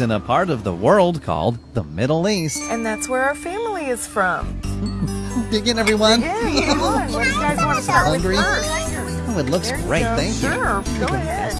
in a part of the world called the Middle East. And that's where our family is from. Dig in, everyone. Dig in, everyone. What do you guys want to start Hungry? with first? Oh, it looks great. go. Thank you. Sure, go ahead.